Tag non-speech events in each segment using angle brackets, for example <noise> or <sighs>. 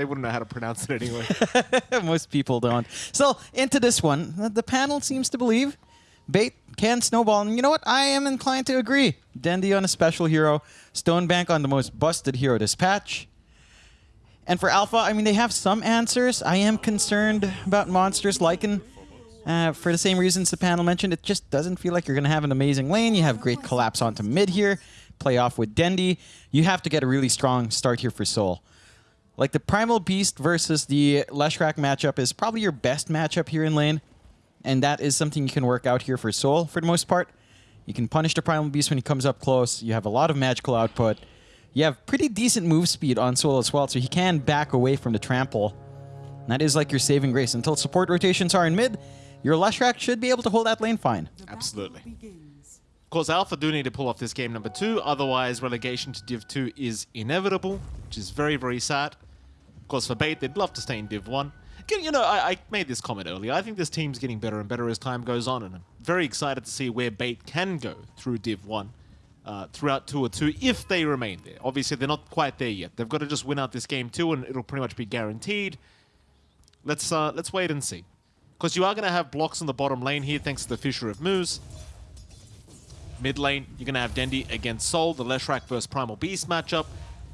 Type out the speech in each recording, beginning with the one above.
they wouldn't know how to pronounce it anyway. <laughs> Most people don't. So into this one, the panel seems to believe Bait can snowball, and you know what? I am inclined to agree. Dendi on a special hero, Stonebank on the most busted hero this patch. And for Alpha, I mean, they have some answers. I am concerned about monsters Lycan. Uh, for the same reasons the panel mentioned, it just doesn't feel like you're going to have an amazing lane. You have great collapse onto mid here, play off with Dendi. You have to get a really strong start here for Soul. Like the Primal Beast versus the Leshrac matchup is probably your best matchup here in lane. And that is something you can work out here for Soul for the most part. You can punish the Primal Beast when he comes up close. You have a lot of magical output. You have pretty decent move speed on Soul as well, so he can back away from the trample. And that is like your saving grace. Until support rotations are in mid, your Leshrac should be able to hold that lane fine. Absolutely. Of course, Alpha do need to pull off this game number two, otherwise relegation to Div 2 is inevitable, which is very, very sad. Course, for Bait, they'd love to stay in Div 1. You know, I, I made this comment earlier. I think this team's getting better and better as time goes on, and I'm very excited to see where Bait can go through Div 1 uh, throughout Tour 2 if they remain there. Obviously, they're not quite there yet. They've got to just win out this game too, and it'll pretty much be guaranteed. Let's uh, let's wait and see. Because you are going to have blocks on the bottom lane here thanks to the Fissure of Moose. Mid lane, you're going to have Dendi against Soul, the Leshrac versus Primal Beast matchup.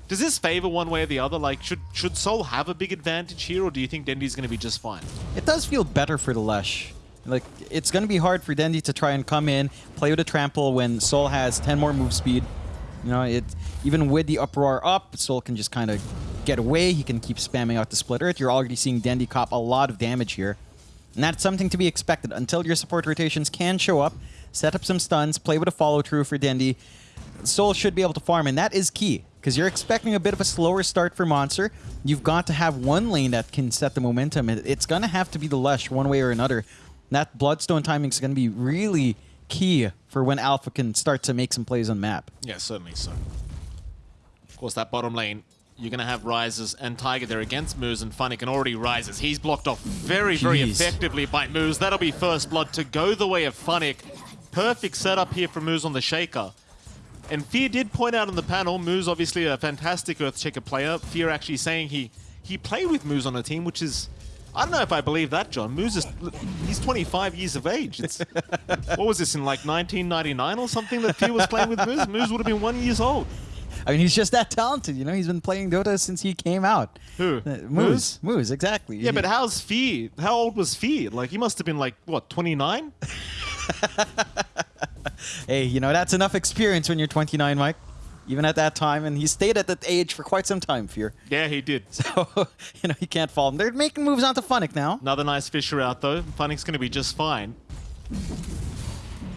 Does this favor one way or the other? Like, should should Soul have a big advantage here, or do you think Dendi's going to be just fine? It does feel better for the Lesh. Like, it's going to be hard for Dendi to try and come in, play with a trample when Soul has 10 more move speed. You know, it even with the uproar up, Soul can just kind of get away. He can keep spamming out the split earth. You're already seeing Dendi cop a lot of damage here. And that's something to be expected until your support rotations can show up, set up some stuns, play with a follow-through for Dendi. Soul should be able to farm, and that is key. Because you're expecting a bit of a slower start for Monster. You've got to have one lane that can set the momentum. It's going to have to be the Lush one way or another. That Bloodstone timing is going to be really key for when Alpha can start to make some plays on map. Yeah, certainly so. Of course, that bottom lane you're going to have Rises and Tiger there against Moose, and Funny can already Rises. He's blocked off very, very effectively by Moose. That'll be first blood to go the way of Funnick. Perfect setup here for Moose on the Shaker. And Fear did point out on the panel, Moose obviously a fantastic Earthshaker player. Fear actually saying he he played with Moose on a team, which is... I don't know if I believe that, John. Moose is... He's 25 years of age. It's, <laughs> what was this, in like 1999 or something that Fear was playing with Moose? Moose would have been one years old. I mean, he's just that talented. You know, he's been playing Dota since he came out. Who? Uh, Moose. Moose, exactly. Yeah, but how's Fear? How old was Fear? Like, he must have been like, what, 29? <laughs> <laughs> hey, you know, that's enough experience when you're 29, Mike. Even at that time, and he stayed at that age for quite some time, Fear. Yeah, he did. <laughs> So, <laughs> you know, he can't fall. They're making moves onto Funnick now. Another nice Fissure out, though. Funnick's going to be just fine.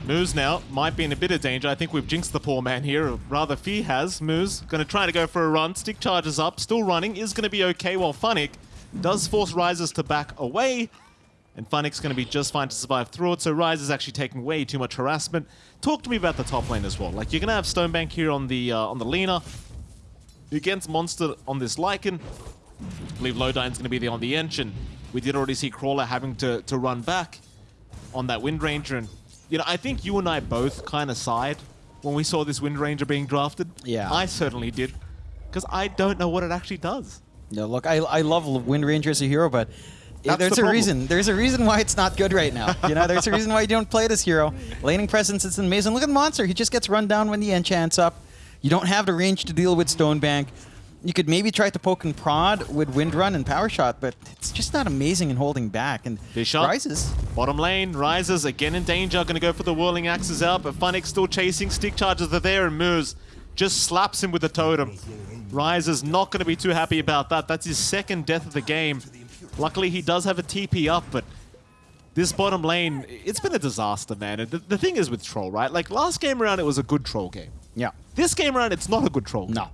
Moose now might be in a bit of danger. I think we've jinxed the poor man here. Or rather, Fee has. Moose going to try to go for a run. Stick charges up. Still running. Is going to be okay while Funnick does force Rises to back away. And Funnick's going to be just fine to survive through it. So Rise is actually taking way too much harassment. Talk to me about the top lane as well. Like, you're going to have Stonebank here on the uh, on the Lina. Against Monster on this Lycan. I believe Lodine's going to be there on the Ench. And we did already see Crawler having to, to run back on that Wind Ranger. And you know, I think you and I both kind of sighed when we saw this Wind Ranger being drafted. Yeah. I certainly did. Because I don't know what it actually does. No, look, I, I love Wind Ranger as a hero, but That's there's the a problem. reason. There's a reason why it's not good right now. You know, there's a reason why you don't play this hero. Laning presence is amazing. Look at Monster. He just gets run down when the enchant's up. You don't have the range to deal with Stonebank. You could maybe try to poke and prod with Wind Run and Power Shot, but it's just not amazing in holding back. And Fish up. rises. Bottom lane, Rises again in danger. Going to go for the Whirling Axes out, but Funnick still chasing. Stick charges are there, and Moose just slaps him with the totem. Rises not going to be too happy about that. That's his second death of the game. Luckily, he does have a TP up, but this bottom lane, it's been a disaster, man. And the, the thing is with Troll, right? Like, last game around, it was a good Troll game. Yeah. This game around, it's not a good Troll game. No,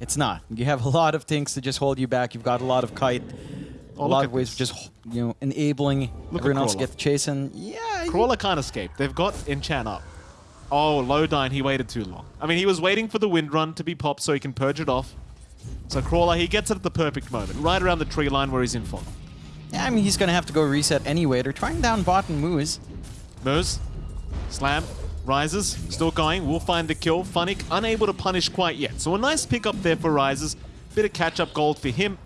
it's not. You have a lot of things to just hold you back. You've got a lot of kite, oh, a Oh, look lot of ways of just you know enabling Look everyone else to get chasing. Yeah, Crawler can't escape. They've got Enchant up. Oh, Lodine, he waited too long. I mean, he was waiting for the Wind Run to be popped so he can purge it off. So Crawler, he gets it at the perfect moment, right around the tree line where he's in fog. yeah. I mean, he's gonna have to go reset anyway. They're trying down bot and Moose. Moose, slam, rises, still going, will find the kill. Funnick unable to punish quite yet. So a nice pick up there for Rises. Bit of catch-up gold for him.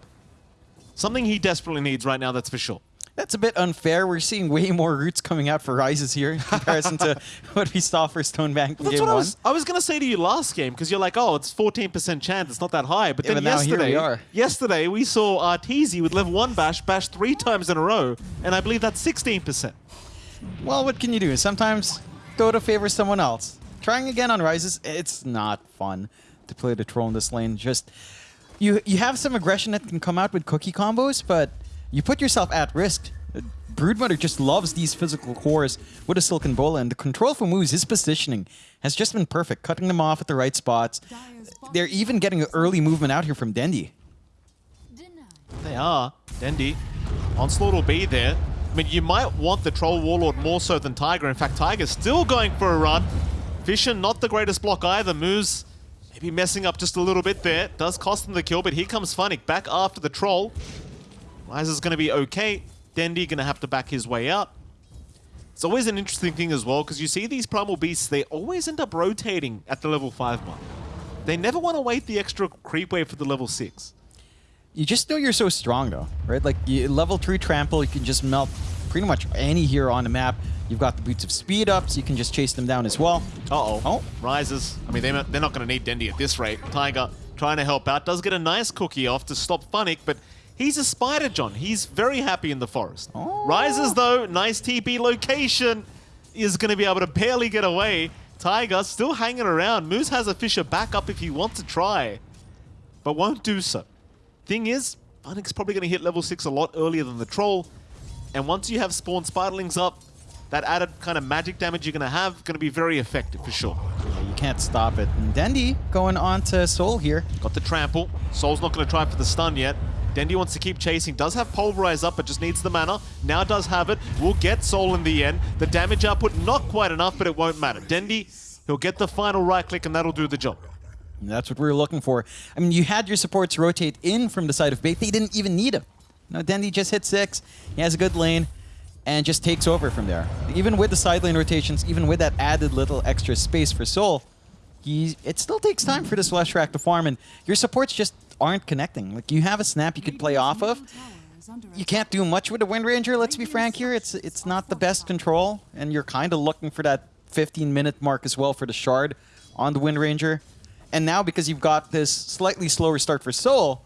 Something he desperately needs right now, that's for sure. That's a bit unfair. We're seeing way more roots coming out for Rises here in comparison to <laughs> what we saw for Stonebank in That's game what I was, I was going to say to you last game because you're like, oh, it's 14% chance. It's not that high. But Yeah, then but now here we yesterday, are. yesterday we saw Arteezy with level 1 bash bash three times in a row. And I believe that's 16%. Well, what can you do? Sometimes Dota favors someone else. Trying again on Rises, it's not fun to play the troll in this lane. Just you you have some aggression that can come out with cookie combos, but you put yourself at risk. Broodmother just loves these physical cores with a Silken Bola, and the control for moves, his positioning, has just been perfect, cutting them off at the right spots. They're even getting an early movement out here from Dendi. They are. Dendi. Onslaught will be there. I mean, you might want the Troll Warlord more so than Tiger. In fact, Tiger's still going for a run. Fissure, not the greatest block either. Moves maybe messing up just a little bit there. Does cost him the kill, but here comes Funnick back after the Troll. Is going to be okay. Dendi going to have to back his way up. It's always an interesting thing as well, because you see these Primal Beasts, they always end up rotating at the level 5 mark. They never want to wait the extra creep wave for the level 6. You just know you're so strong, though, right? Like, you, level 3 trample, you can just melt pretty much any hero on the map. You've got the boots of speed up, so you can just chase them down as well. Uh-oh. Oh. Rises. I mean, they're not, they're not going to need Dendi at this rate. Tiger trying to help out. Does get a nice cookie off to stop Funnick, but he's a Spider John. He's very happy in the forest. Oh. Rises, though, nice TP location, is going to be able to barely get away. Tiger still hanging around. Moose has a Fissure back up if he wants to try, but won't do so. Thing is, Funnick's probably going to hit level 6 a lot earlier than the Troll, and once you have spawn Spiderlings up, that added kind of magic damage you're going to have going to be very effective for sure. Yeah, you can't stop it. And Dendi going on to Soul here. Got the trample. Soul's not going to try for the stun yet. Dendi wants to keep chasing. Does have Pulverize up, but just needs the mana. Now does have it. Will get Soul in the end. The damage output, not quite enough, but it won't matter. Dendi, he'll get the final right click, and that'll do the job. And that's what we were looking for. I mean, you had your supports rotate in from the side of Bait. They didn't even need him. No, Dendi just hit six. He has a good lane and just takes over from there. Even with the side lane rotations, even with that added little extra space for Soul, he, it still takes time for this Leshrac to farm, and your supports just aren't connecting. Like, you have a snap you could play off of. You can't do much with a Wind Ranger, let's be frank here. It's, it's not the best control, and you're kind of looking for that 15-minute mark as well for the Shard on the Wind Ranger. And now, because you've got this slightly slower start for Soul,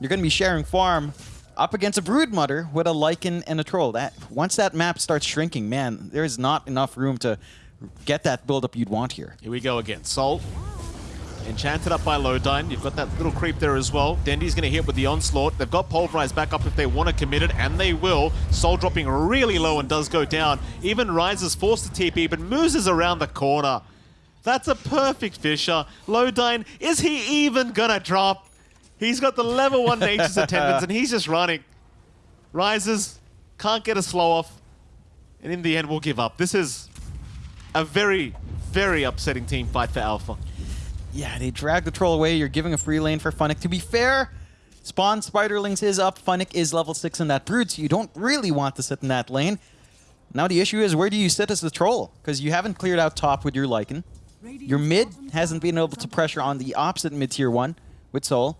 you're going to be sharing farm up against a Broodmother with a Lycan and a Troll. That Once that map starts shrinking, man, there is not enough room to get that build-up you'd want here. Here we go again. Soul. Enchanted up by Lodine. You've got that little creep there as well. Dendi's going to hit with the Onslaught. They've got Pulverize back up if they want to commit it, and they will. Soul dropping really low and does go down. Even Rise is forced to TP, but Moose is around the corner. That's a perfect Fissure. Lodine, is he even going to drop? He's got the level 1 Nature's <laughs> Attendants, and he's just running. Rises, can't get a slow off, and in the end, we'll give up. This is a very, very upsetting team fight for Alpha. Yeah, they drag the troll away. You're giving a free lane for Funnick. To be fair, Spawn Spiderlings is up. Funnick is level 6 in that Brood, so you don't really want to sit in that lane. Now the issue is, where do you sit as the troll? Because you haven't cleared out top with your Lycan. Your mid hasn't been able to pressure on the opposite mid-tier one with Soul.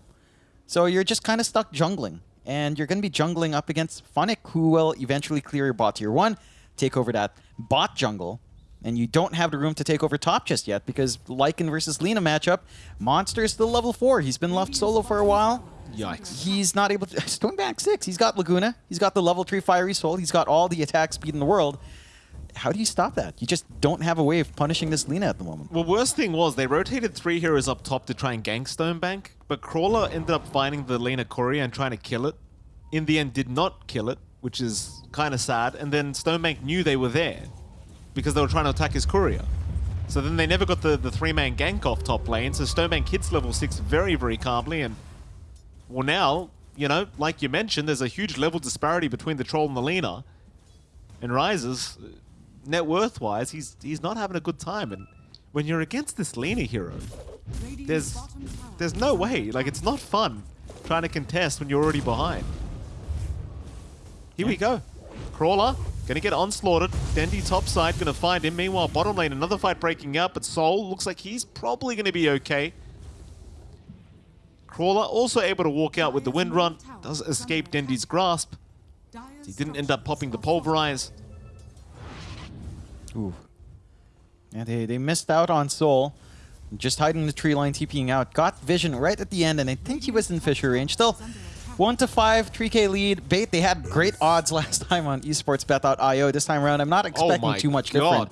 So you're just kind of stuck jungling. And you're going to be jungling up against Funnick, who will eventually clear your bot tier 1, take over that bot jungle, and you don't have the room to take over top just yet because Lycan versus Lina matchup, Monster is still level 4. He's been left solo for a while. Yikes. He's not able to... <laughs> Stonebank 6. He's got Laguna. He's got the level 3 Fiery Soul. He's got all the attack speed in the world. How do you stop that? You just don't have a way of punishing this Lina at the moment. Well, worst thing was they rotated three heroes up top to try and gank Stonebank, but Crawler ended up finding the Lina Courier and trying to kill it. In the end, did not kill it, which is kind of sad. And then Stonebank knew they were there because they were trying to attack his Courier. So then they never got the, the three-man gank off top lane, so Stonebank hits level 6 very, very calmly, and well now, you know, like you mentioned, there's a huge level disparity between the Troll and the Lina, and Rises, uh, net worth-wise, he's, he's not having a good time, and when you're against this Lina hero, there's, there's no way, like it's not fun trying to contest when you're already behind. Here we go. Crawler, gonna get onslaughted. Dendi top side, gonna find him. Meanwhile, bottom lane, another fight breaking out, but Soul looks like he's probably gonna be okay. Crawler also able to walk out with the Wind Run. Does escape Dendi's grasp. He didn't end up popping the Pulverize. Ooh. Yeah, they, they missed out on Soul. Just hiding the tree line, TPing out. Got Vision right at the end, and I think he was in Fissure range. Still, 1 to 5, 3k lead. Bait, they had great odds <laughs> last time on esportsbet.io. This time around, I'm not expecting Oh too much God. different.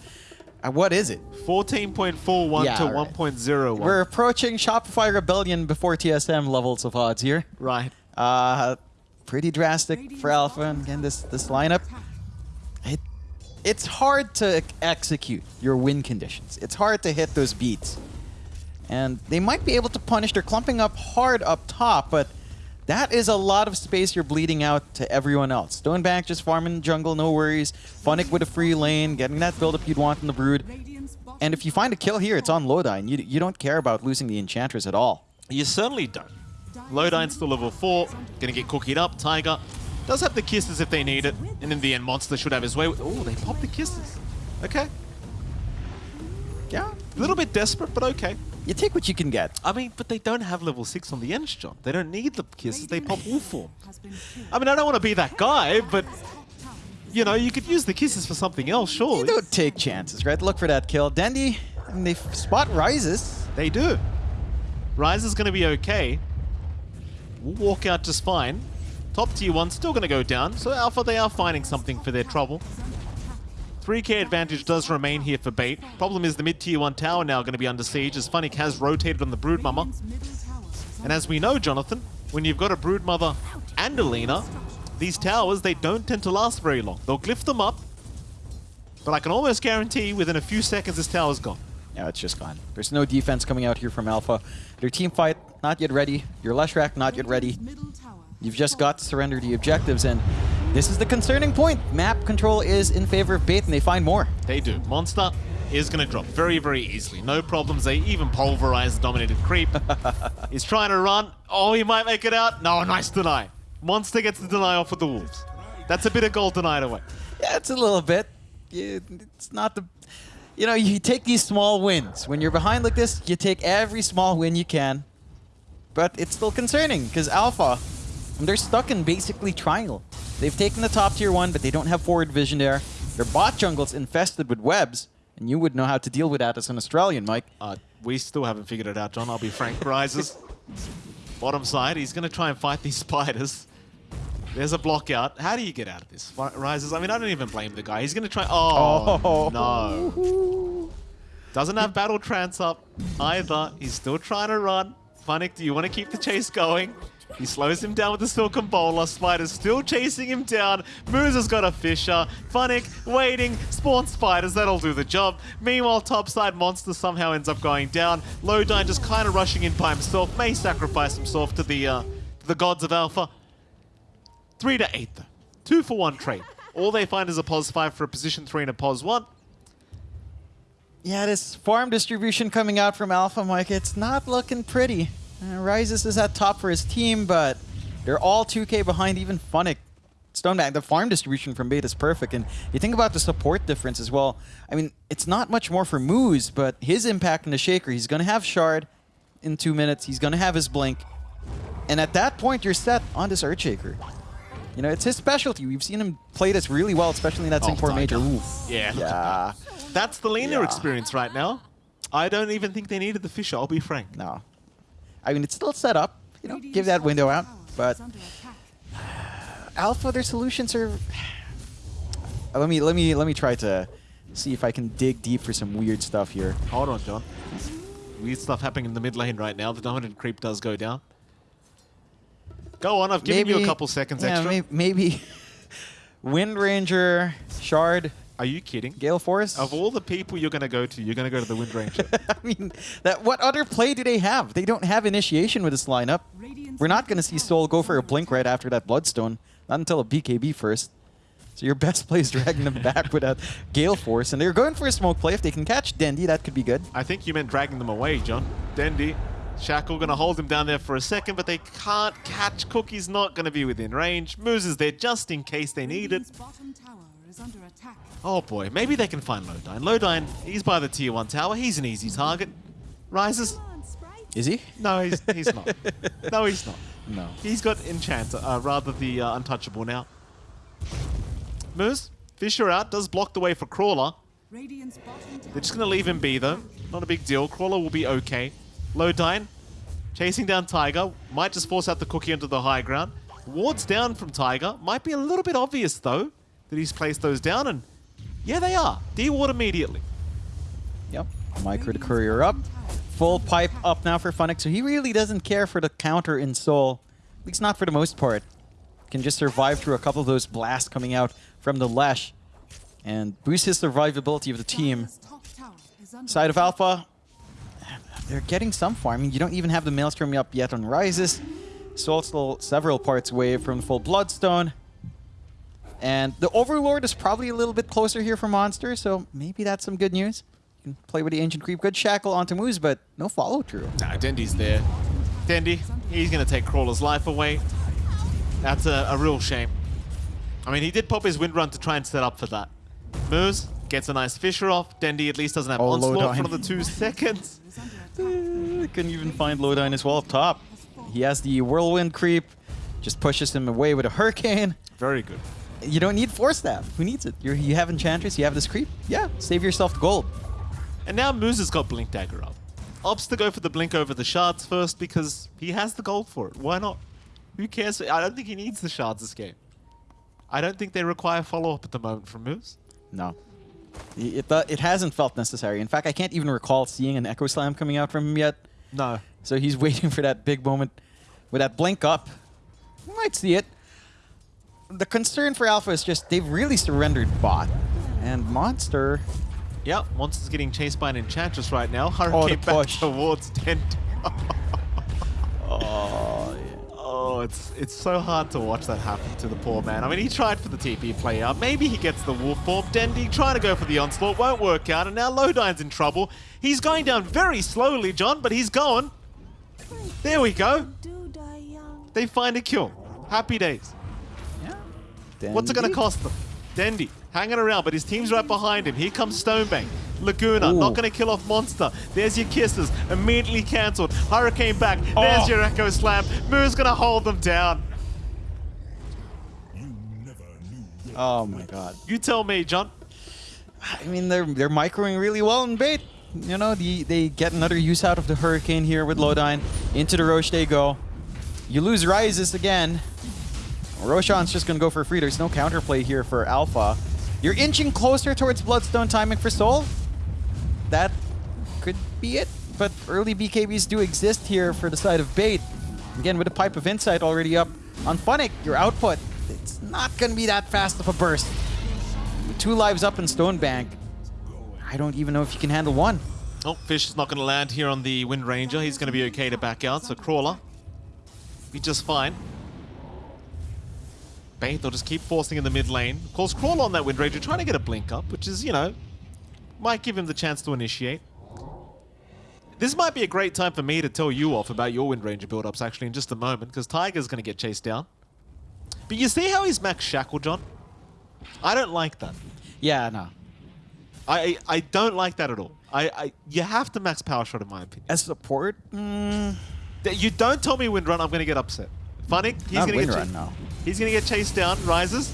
Uh, what is it? 14.41 Yeah, to right. 1.01. We're approaching Shopify Rebellion before TSM levels of odds here. right. Uh, pretty drastic for Alpha. And again, this, this lineup, it, it's hard to execute your win conditions. It's hard to hit those beats. And they might be able to punish. They're clumping up hard up top, but that is a lot of space you're bleeding out to everyone else. Stonebank just farming jungle, no worries. Funnick with a free lane, getting that build-up you'd want in the Brood. And if you find a kill here, it's on Lodine. You, you don't care about losing the Enchantress at all. You certainly don't. Lodine's still level 4, gonna get cookied up. Tiger does have the kisses if they need it, and in the end, Monster should have his way. Oh, they popped the kisses. Okay. Yeah, A little bit desperate, but okay. You take what you can get. I mean, but they don't have level 6 on the Ents, John. They don't need the kisses, they pop all form. <laughs> I mean, I don't want to be that guy, but, you know, you could use the kisses for something else, sure. You surely. don't take chances, right? Look for that kill. Dendi, I mean, they spot rises. They do. Rise is going to be okay. We'll walk out just fine. Top tier one still going to go down. So Alpha, they are finding something for their trouble. 3k advantage does remain here for Bait. Problem is the mid tier one tower now going to be under siege as Funnick has rotated on the Brood Mama. And as we know, Jonathan, when you've got a Brood Mother and a Lina, these towers, they don't tend to last very long. They'll glyph them up, but I can almost guarantee within a few seconds this tower's gone. Yeah, it's just gone. There's no defense coming out here from Alpha. Their team fight, not yet ready. Your Leshrac, not yet ready. You've just got to surrender the objectives, and this is the concerning point. Map control is in favor of Bait, and they find more. They do. Monster is going to drop very, very easily. No problems. They even pulverize the dominated creep. <laughs> He's trying to run. Oh, he might make it out. No, nice deny. Monster gets the deny off with the Wolves. That's a bit of gold denied away. Yeah, it's a little bit. It's not the... You know, you take these small wins. When you're behind like this, you take every small win you can. But it's still concerning, because Alpha, they're stuck in basically triangle. They've taken the top tier one, but they don't have forward vision there. Their bot jungle's infested with webs, and you would know how to deal with that as an Australian, Mike. Uh, we still haven't figured it out, John. I'll be frank. Rises. <laughs> Bottom side. He's going to try and fight these spiders. There's a block out. How do you get out of this? Ri- Rises. I mean, I don't even blame the guy. He's going to try. Oh, Oh. no. Doesn't have battle trance up either. He's still trying to run. Funnick, do you want to keep the chase going? He slows him down with the Silken Bola. Spider's still chasing him down. Moose has got a Fissure. Funnick waiting. Spawn Spiders. That'll do the job. Meanwhile, topside Monster somehow ends up going down. Lodine just kind of rushing in by himself. May sacrifice himself to the uh, the gods of Alpha. Three to eight though. Two for one trade. All they find is a pos five for a position three and a pos one. Yeah, this farm distribution coming out from Alpha, Mike, it's not looking pretty. Uh, Rises is at top for his team, but they're all 2k behind even Funnick. Stonebank, the farm distribution from Bait is perfect, and you think about the support difference as well. I mean, it's not much more for Moose, but his impact in the Shaker, he's going to have Shard in two minutes, he's going to have his Blink, and at that point, you're set on this Earthshaker. You know, it's his specialty. We've seen him play this really well, especially in that Oh, Singapore Major. Tiger. Ooh. Yeah. Yeah. That's the Lina Yeah. experience right now. I don't even think they needed the Fissure, I'll be frank. No. I mean, it's still set up. You know, give that window out. But Alpha, their solutions are. <sighs> Let me let me let me try to see if I can dig deep for some weird stuff here. Hold on, John. Weird stuff happening in the mid lane right now. The dominant creep does go down. Go on, I've given you a couple seconds yeah, extra. may- maybe <laughs> Wind Ranger, Shard, Are you kidding? Gale Force. Of all the people you're going to go to, you're going to go to the Wind Ranger. <laughs> I mean, that what other play do they have? They don't have initiation with this lineup. We're not going to see Soul go for a blink right after that Bloodstone. Not until a BKB first. So your best play is dragging them back with a Gale Force. And they're going for a smoke play. If they can catch Dendi, that could be good. I think you meant dragging them away, John. Dendi, Shackle going to hold him down there for a second, but they can't catch. Cookie's not going to be within range. Moose is there just in case they need it. Bottom tower is under attack. Oh boy, maybe they can find Lodine. Lodine, he's by the tier 1 tower. He's an easy target. Rises. Is he? No, he's, he's not. <laughs> No, he's not. No. He's got Enchanter, uh, rather the uh, Untouchable now. Moose, Fissure out, does block the way for Crawler. Radiant's bottom tower They're just going to leave him be, though. Not a big deal. Crawler will be okay. Lodine, chasing down Tiger. Might just force out the cookie onto the high ground. Wards down from Tiger. Might be a little bit obvious, though, that he's placed those down. And yeah, they are. D-Ward immediately. Yep. Micro the courier up. Full pipe up now for Funnick, so he really doesn't care for the counter in Soul. At least not for the most part. Can just survive through a couple of those blasts coming out from the Lash. And boost his survivability of the team. Side of Alpha, they're getting some farming. You don't even have the Maelstrom up yet on Rises. Soul still several parts away from full Bloodstone. And the Overlord is probably a little bit closer here for Monster, so maybe that's some good news. You can play with the Ancient Creep. Good shackle onto Moose, but no follow-through. Nah, Dendi's there. Dendi, he's going to take Crawler's life away. That's a, a real shame. I mean, he did pop his wind run to try and set up for that. Moose gets a nice Fissure off. Dendi at least doesn't have Oh, Onslaught for Lodine. another two <laughs> seconds. is under attack. Uh, couldn't even find Lodine as well up top. He has the Whirlwind Creep. Just pushes him away with a Hurricane. Very good. You don't need Force Staff. Who needs it? You're, you have Enchantress, you have this Creep. Yeah, save yourself the gold. And now Moose has got Blink Dagger up. Opts to go for the Blink over the Shards first because he has the gold for it. Why not? Who cares? I don't think he needs the Shards this game. I don't think they require follow-up at the moment from Moose. No. It, it, it hasn't felt necessary. In fact, I can't even recall seeing an Echo Slam coming out from him yet. No. So he's <laughs> waiting for that big moment with that blink up. Might see it. The concern for Alpha is just they've really surrendered bot. And Monster, Yep, Monster's getting chased by an Enchantress right now. Hurricane oh, back push. towards Dendi. <laughs> oh, yeah. Oh, it's it's so hard to watch that happen to the poor man. I mean, he tried for the TP play out. Maybe he gets the wolf form. Dendi trying to go for the onslaught won't work out, and now Lodine's in trouble. He's going down very slowly, John, but he's going. There we go. Do die young. They find a kill. Happy days. What's it going to cost them? Dendi hanging around, but his team's right behind him. Here comes Stonebank. Laguna, Ooh. not going to kill off Monster. There's your kisses, immediately cancelled. Hurricane back, there's Oh. your Echo Slam. Moo's going to hold them down. Oh my god. You tell me, John. I mean, they're they're microing really well in bait. You know, the, they get another use out of the Hurricane here with Lodine. Into the Rosh they go. You lose Rises again. Roshan's just going to go for free. There's no counterplay here for Alpha. You're inching closer towards Bloodstone timing for Soul. That could be it. But early BKBs do exist here for the side of Bait. Again, with a Pipe of Insight already up on Funnick, your output, it's not going to be that fast of a burst. With two lives up in Stonebank, I don't even know if you can handle one. Oh, Fish is not going to land here on the Wind Ranger. He's going to be okay to back out, so Crawler be just fine. Bait, they'll just keep forcing in the mid lane. Of course, Crawl on that Wind Ranger trying to get a blink up, which is, you know, might give him the chance to initiate. This might be a great time for me to tell you off about your Wind Ranger build-ups actually in just a moment, because Tiger's going to get chased down. But you see how he's max Shackle, John? I don't like that. Yeah, no. I I don't like that at all. I, I you have to max power shot in my opinion. As support, mm, You don't tell me wind run, I'm gonna get upset. Funny, he's Not gonna get run. He's gonna get chased down. Rises.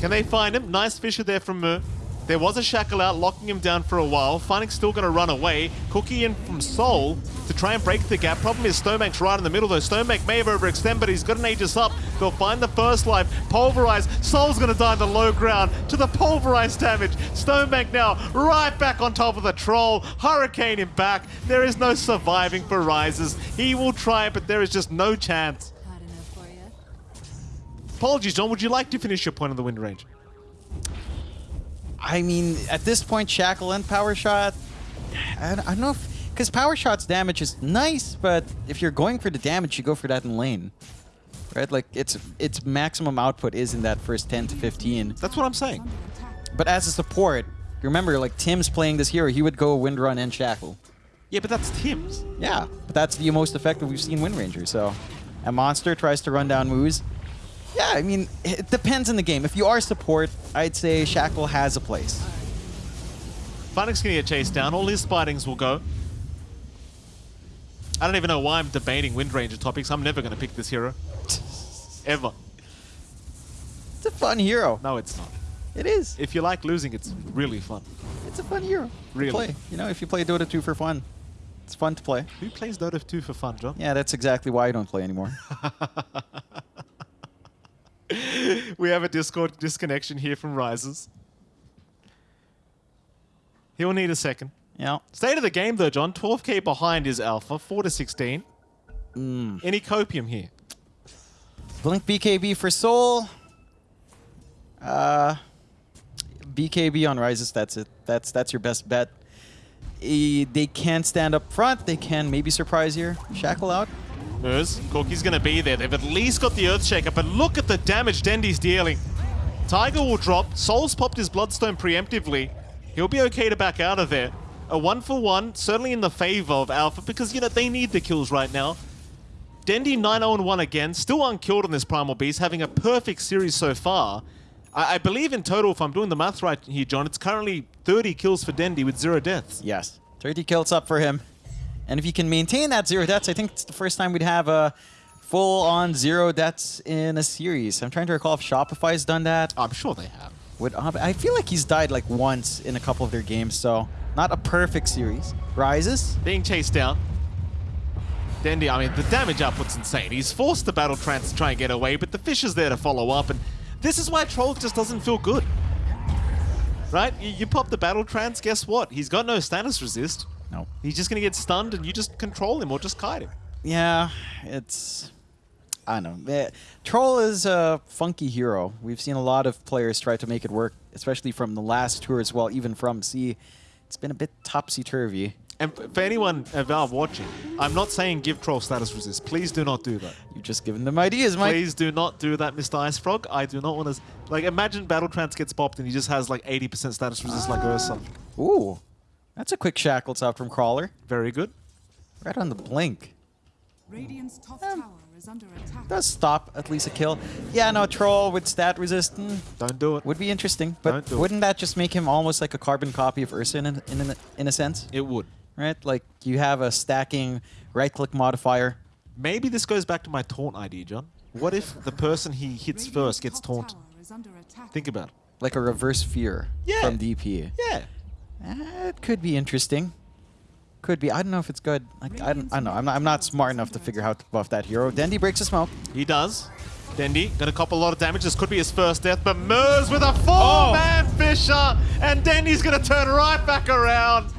Can they find him? Nice Fissure there from Mer. There was a shackle out, locking him down for a while. Funnick's still gonna run away. Cookie in from Soul to try and break the gap. Problem is Stonebank's right in the middle though. Stonebank may have overextended, but he's got an Aegis up. They'll find the first life. Pulverize. Soul's gonna die on the low ground to the pulverize damage. Stonebank now right back on top of the troll. Hurricane him back. There is no surviving for Rises. He will try it, but there is just no chance. Hard enough for you. Apologies, John. Would you like to finish your point on the wind range? I mean, at this point, Shackle and Power Shot, I, I don't know if... Because Power Shot's damage is nice, but if you're going for the damage, you go for that in lane. Right? Like, its its maximum output is in that first 10 to 15. That's what I'm saying. But as a support, remember, like, Tim's playing this hero, he would go Wind Run and Shackle. Yeah, but that's Tim's. Yeah, but that's the most effective we've seen Wind Ranger, so... A monster tries to run down Moose. Yeah, I mean, it depends on the game. If you are support, I'd say Shackle has a place. Funnick's gonna get chased down. All his spidings will go. I don't even know why I'm debating Wind Ranger topics. I'm never going to pick this hero. <laughs> Ever. It's a fun hero. No, it's not. It is. If you like losing, it's really fun. It's a fun hero. Really? play. You know, if you play Dota 2 for fun, it's fun to play. Who plays Dota 2 for fun, John? Yeah, that's exactly why I don't play anymore. <laughs> <laughs> we have a Discord disconnection here from Rises. He'll need a second. yeah. State of the game, though, John. 12k behind is Alpha, 4 to 16. Mm. Any copium here? Blink BKB for Soul. Uh, BKB on Rises. That's it. That's that's your best bet. Eh, they can stand up front. They can maybe surprise here. Shackle out. Corky's going to be there. They've at least got the Earthshaker, but look at the damage Dendi's dealing. Tiger will drop. Soul's popped his Bloodstone preemptively. He'll be okay to back out of there. A one for one, certainly in the favor of Alpha, because, you know, they need the kills right now. Dendi 9-0-1 again, still unkilled on this Primal Beast, having a perfect series so far. I, I believe in total, if I'm doing the math right here, John, it's currently 30 kills for Dendi with zero deaths. Yes. 30 kills up for him. And if he can maintain that zero deaths, I think it's the first time we'd have a full-on zero deaths in a series. I'm trying to recall if Shopify's done that. I'm sure they have. Would I feel like he's died like once in a couple of their games, so not a perfect series. Rises. being chased down. Dendi, I mean, the damage output's insane. He's forced the Battle Trance to try and get away, but the fish is there to follow up, and this is why Troll just doesn't feel good. Right? You, you pop the Battle Trance, guess what? He's got no status resist. No. He's just going to get stunned, and you just control him or just kite him. Yeah, it's. I don't know. Eh, Troll is a funky hero. We've seen a lot of players try to make it work, especially from the last tour as well, even from C. It's been a bit topsy-turvy. And for anyone at Valve watching, I'm not saying give Troll status resist. Please do not do that. You've just given them ideas, Mike. Please do not do that, Mr. IceFrog. I do not want to... Like, imagine Battle Trance gets popped and he just has, like, 80% status resist like Ursa. Ooh, that's a quick shackles out from Crawler. Very good. Right on the blink. Radiant's top tower is under attack. Does stop at least a kill. Yeah, no, Troll with stat resist mm, Don't do it. would be interesting, but Don't do it. wouldn't that just make him almost like a carbon copy of Ursa in, a- in, a- in a sense? It would. Right? Like you have a stacking right-click modifier. Maybe this goes back to my taunt idea, John. What if the person he hits Radiant's first gets taunted? tower is under attack. Think about it. like a reverse fear Yeah. from DP. Yeah. It could be interesting. Could be. I don't know if it's good. Like I don't. I don't know. I'm not. I'm not smart enough to figure out how to buff that hero. Dendi breaks the smoke. He does. Dendi gonna cop a lot of damage. This could be his first death, but Mers with a four-man oh. Fissure, and Dendi's gonna turn right back around.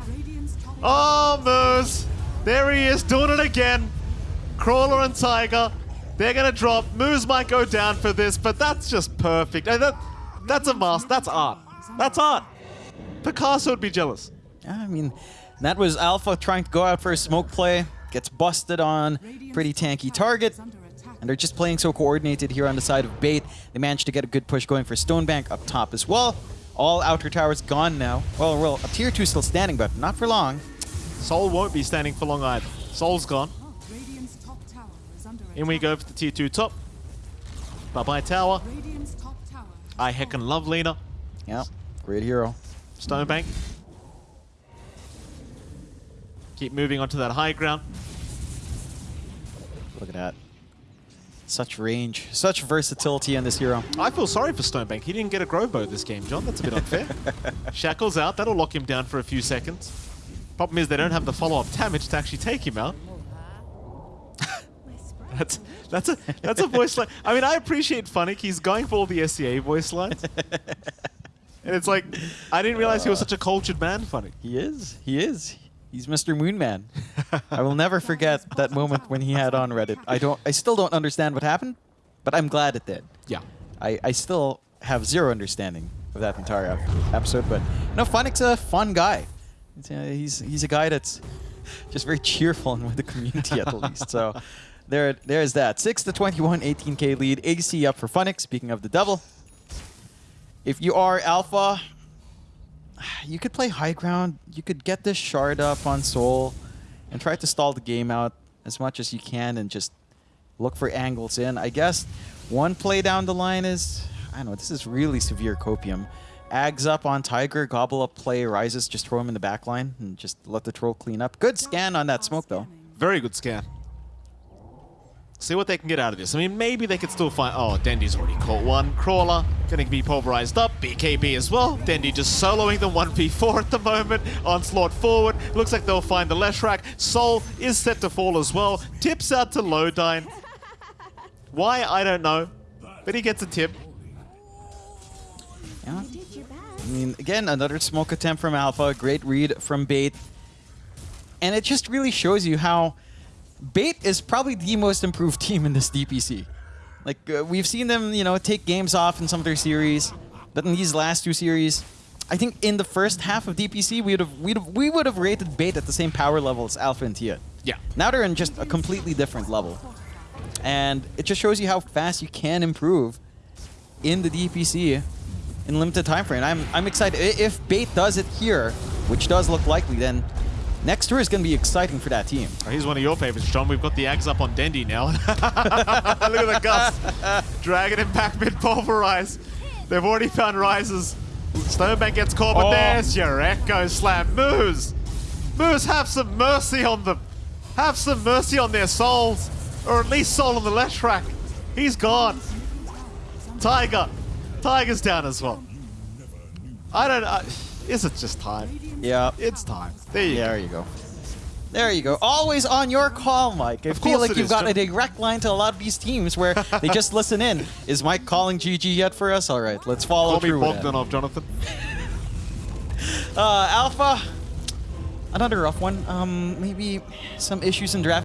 Oh, Mers. There he is, doing it again. Crawler and Tiger. They're gonna drop. Moose might go down for this, but that's just perfect. That, that's a mask. That's art. That's art. Picasso would be jealous. Yeah, I mean, that was Alpha trying to go out for a smoke play. Gets busted on pretty tanky target. is under attack. And they're just playing so coordinated here on the side of Bait. They managed to get a good push going for Stonebank up top as well. All outer towers gone now. Well, well, a tier two still standing, but not for long. Soul won't be standing for long either. Soul's gone. Oh, Radiant's top tower is under attack. In we go for the tier 2 top. Bye-bye tower. Tower. I heckin' love Lina. Yeah, great hero. Stonebank. Keep moving onto that high ground. Look at that. Such range, such versatility in this hero. I feel sorry for Stonebank. He didn't get a grow bow this game, John. That's a bit unfair. <laughs> Shackles out. That'll lock him down for a few seconds. Problem is they don't have the follow-up damage to actually take him out. <laughs> <laughs> That's that's a that's a voice line. I mean, I appreciate Funnick. He's going for all the SCA voice lines. And it's like, I didn't realize he was such a cultured man, Funnick. He is. He is. He's Mr. Moonman. I will never forget that moment when he had on Reddit. I don't. I still don't understand what happened, but I'm glad it did. Yeah. I, I still have zero understanding of that entire episode, but no, Funnick's a fun guy. Uh, he's he's a guy that's just very cheerful and with the community at the least. So there there's that. Six to 21, 18k lead. AC up for Funnick. Speaking of the devil, if you are alpha, you could play high ground. You could get this shard up on Soul and try to stall the game out as much as you can and just look for angles in. I guess one play down the line is, I don't know, this is really severe copium. Ags up on Tiger, gobble up play, rises, just throw him in the back line and just let the troll clean up. Good scan on that smoke though. Very good scan. See what they can get out of this. I mean, maybe they could still find... Oh, Dendi's already caught one. Crawler going to be pulverized up. BKB as well. Dendi just soloing the 1v4 at the moment. Onslaught forward. Looks like they'll find the Leshrac. Soul is set to fall as well. Tips out to Lodine. Why, I don't know. But he gets a tip. Yeah. I mean, again, another smoke attempt from Alpha. Great read from Bait. And it just really shows you how Bait is probably the most improved <laughs> team in this DPC. Like, uh, we've seen them, you know, take games off in some of their series. But in these last two series, I think in the first half of DPC, we would have we'd have, we would have rated Bait at the same power level as Alpha and Tia. Yeah. Now they're in just a completely different level. And it just shows you how fast you can improve in the DPC in limited time frame. I'm I'm excited. If Bait does it here, which does look likely, then next tour is going to be exciting for that team. Oh, here's one of your favorites, John. We've got the Ags up on Dendi now. <laughs> Look at the Gus. Dragging him back mid pulverize. They've already found rises. Stonebank gets caught, but Oh. there's your Echo Slam. Moose! Moose, have some mercy on them. Have some mercy on their souls. Or at least soul on the Leshrac. He's gone. Tiger. Tiger's down as well. I don't know. Is it just time? Yeah. It's time. There you go. There you go. There you go. Always on your call, Mike. I Of feel like you've is, got a direct line to a lot of these teams where they just <laughs> listen in. Is Mike calling GG yet for us? All right, let's follow Call me through. that. Bogdanov, Jonathan. <laughs> Uh, Alpha, another rough one. Um, maybe some issues in draft.